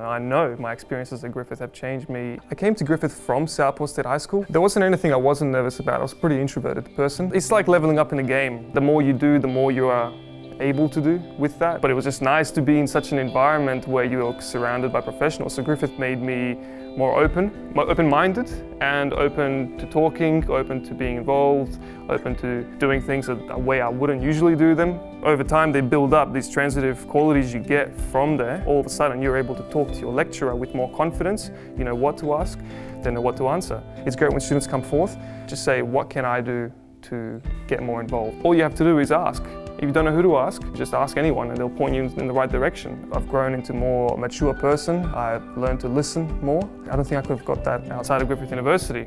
I know my experiences at Griffith have changed me. I came to Griffith from Southport State High School. There wasn't anything I wasn't nervous about. I was a pretty introverted person. It's like leveling up in a game. The more you do, the more you are able to do with that. But it was just nice to be in such an environment where you're surrounded by professionals. So Griffith made me more open, more open-minded and open to talking, open to being involved, open to doing things a, way I wouldn't usually do them. Over time they build up these transitive qualities you get from there. All of a sudden you're able to talk to your lecturer with more confidence, you know what to ask, then know what to answer. It's great when students come forth, just say what can I do to get more involved. All you have to do is ask. If you don't know who to ask, just ask anyone and they'll point you in the right direction. I've grown into a more mature person. I've learned to listen more. I don't think I could have got that outside of Griffith University.